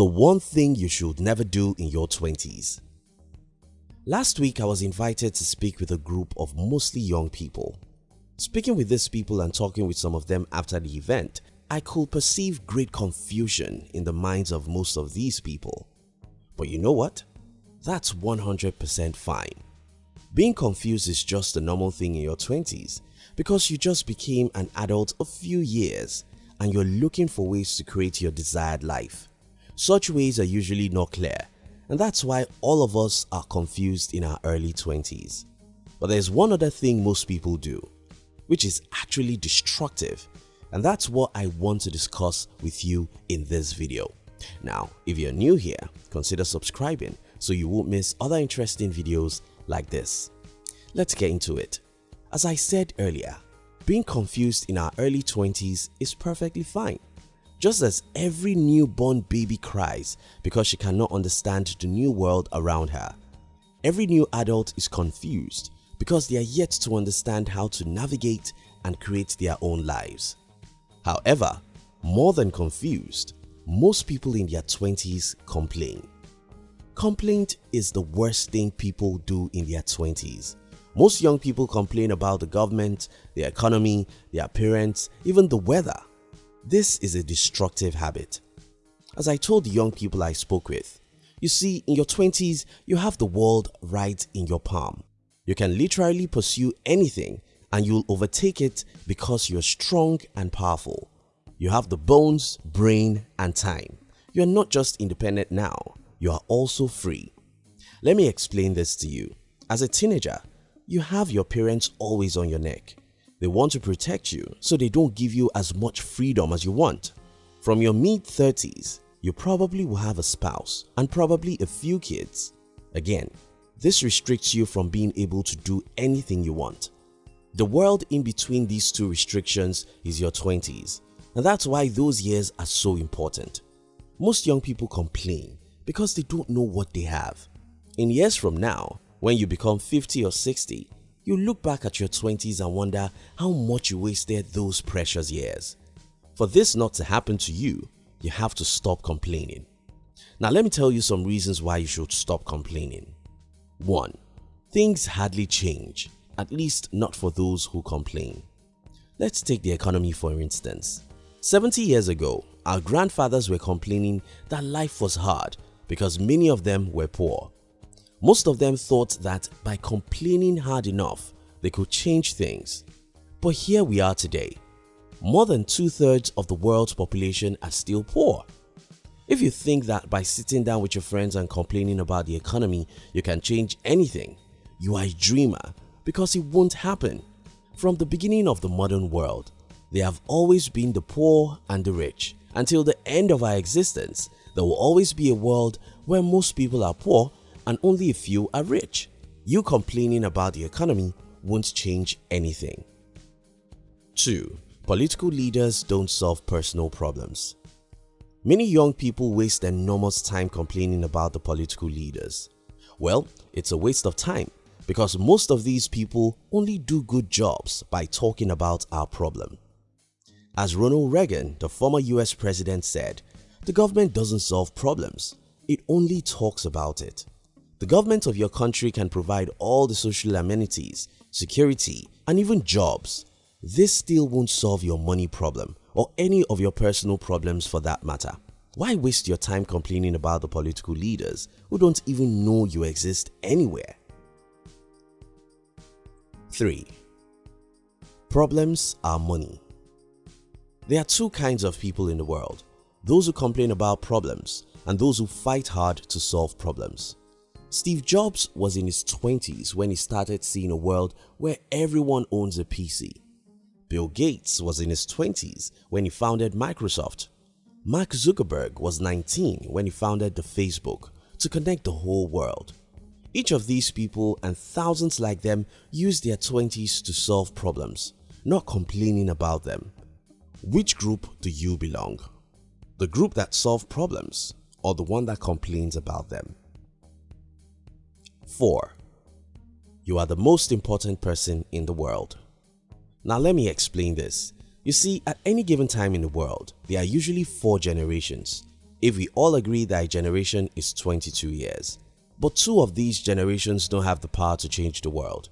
The one thing you should never do in your 20s. Last week I was invited to speak with a group of mostly young people. Speaking with these people and talking with some of them after the event, I could perceive great confusion in the minds of most of these people. But you know what? That's 100% fine. Being confused is just a normal thing in your 20s because you just became an adult a few years and you're looking for ways to create your desired life. Such ways are usually not clear and that's why all of us are confused in our early 20s. But there's one other thing most people do, which is actually destructive and that's what I want to discuss with you in this video. Now, if you're new here, consider subscribing so you won't miss other interesting videos like this. Let's get into it. As I said earlier, being confused in our early 20s is perfectly fine. Just as every newborn baby cries because she cannot understand the new world around her, every new adult is confused because they are yet to understand how to navigate and create their own lives. However, more than confused, most people in their 20s complain. Complaint is the worst thing people do in their 20s. Most young people complain about the government, the economy, their parents, even the weather. This is a destructive habit. As I told the young people I spoke with, you see in your 20s you have the world right in your palm. You can literally pursue anything and you'll overtake it because you're strong and powerful. You have the bones, brain and time. You're not just independent now, you are also free. Let me explain this to you. As a teenager, you have your parents always on your neck. They want to protect you so they don't give you as much freedom as you want. From your mid-30s, you probably will have a spouse and probably a few kids. Again, this restricts you from being able to do anything you want. The world in between these two restrictions is your 20s and that's why those years are so important. Most young people complain because they don't know what they have. In years from now, when you become 50 or 60, you look back at your 20s and wonder how much you wasted those precious years. For this not to happen to you, you have to stop complaining. Now let me tell you some reasons why you should stop complaining. 1. Things hardly change, at least not for those who complain. Let's take the economy for instance. 70 years ago, our grandfathers were complaining that life was hard because many of them were poor. Most of them thought that by complaining hard enough, they could change things. But here we are today. More than two-thirds of the world's population are still poor. If you think that by sitting down with your friends and complaining about the economy you can change anything, you are a dreamer because it won't happen. From the beginning of the modern world, there have always been the poor and the rich. Until the end of our existence, there will always be a world where most people are poor and only a few are rich. You complaining about the economy won't change anything. 2. Political leaders don't solve personal problems Many young people waste enormous time complaining about the political leaders. Well, it's a waste of time because most of these people only do good jobs by talking about our problem. As Ronald Reagan, the former US president said, the government doesn't solve problems, it only talks about it. The government of your country can provide all the social amenities, security and even jobs. This still won't solve your money problem or any of your personal problems for that matter. Why waste your time complaining about the political leaders who don't even know you exist anywhere? 3. Problems are money There are two kinds of people in the world, those who complain about problems and those who fight hard to solve problems. Steve Jobs was in his 20s when he started seeing a world where everyone owns a PC. Bill Gates was in his 20s when he founded Microsoft. Mark Zuckerberg was 19 when he founded the Facebook to connect the whole world. Each of these people and thousands like them used their 20s to solve problems, not complaining about them. Which group do you belong? The group that solve problems or the one that complains about them? 4. You are the most important person in the world. Now let me explain this. You see, at any given time in the world, there are usually four generations. if we all agree that a generation is 22 years. But two of these generations don't have the power to change the world.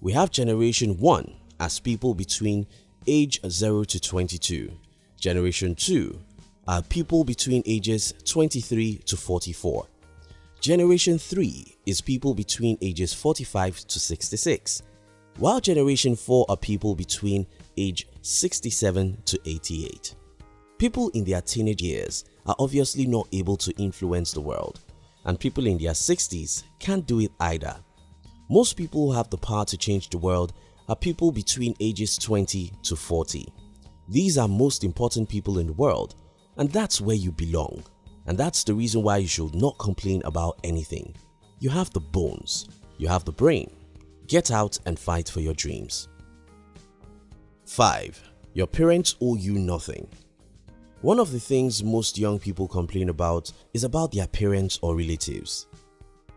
We have generation 1 as people between age 0 to 22. Generation 2 are people between ages 23 to 44. Generation 3 is people between ages 45 to 66, while Generation 4 are people between age 67 to 88. People in their teenage years are obviously not able to influence the world and people in their 60s can't do it either. Most people who have the power to change the world are people between ages 20 to 40. These are most important people in the world and that's where you belong. And that's the reason why you should not complain about anything. You have the bones, you have the brain. Get out and fight for your dreams. 5. Your parents owe you nothing. One of the things most young people complain about is about their parents or relatives.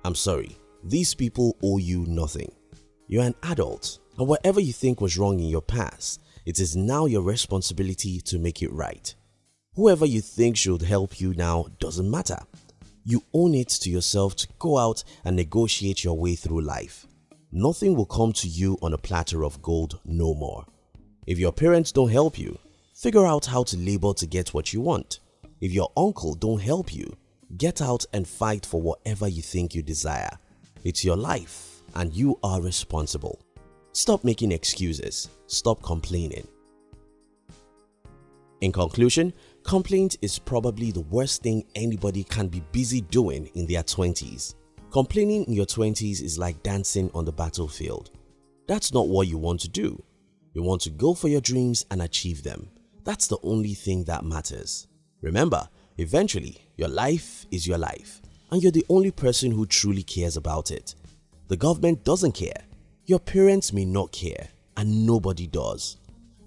I'm sorry, these people owe you nothing. You're an adult and whatever you think was wrong in your past, it is now your responsibility to make it right. Whoever you think should help you now doesn't matter. You own it to yourself to go out and negotiate your way through life. Nothing will come to you on a platter of gold no more. If your parents don't help you, figure out how to labor to get what you want. If your uncle don't help you, get out and fight for whatever you think you desire. It's your life and you are responsible. Stop making excuses. Stop complaining. In conclusion, Complaint is probably the worst thing anybody can be busy doing in their 20s. Complaining in your 20s is like dancing on the battlefield. That's not what you want to do. You want to go for your dreams and achieve them. That's the only thing that matters. Remember, eventually your life is your life and you're the only person who truly cares about it. The government doesn't care, your parents may not care and nobody does.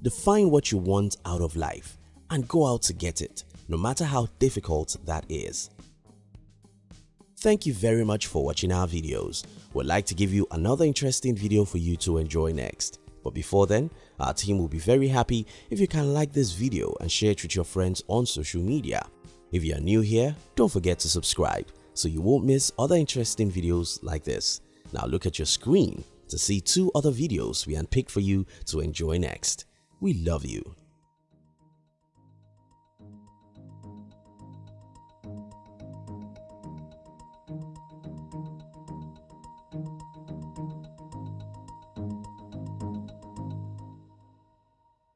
Define what you want out of life and go out to get it, no matter how difficult that is. Thank you very much for watching our videos. We'd like to give you another interesting video for you to enjoy next. But before then, our team will be very happy if you can like this video and share it with your friends on social media. If you are new here, don't forget to subscribe so you won't miss other interesting videos like this. Now look at your screen to see two other videos we unpicked for you to enjoy next. We love you.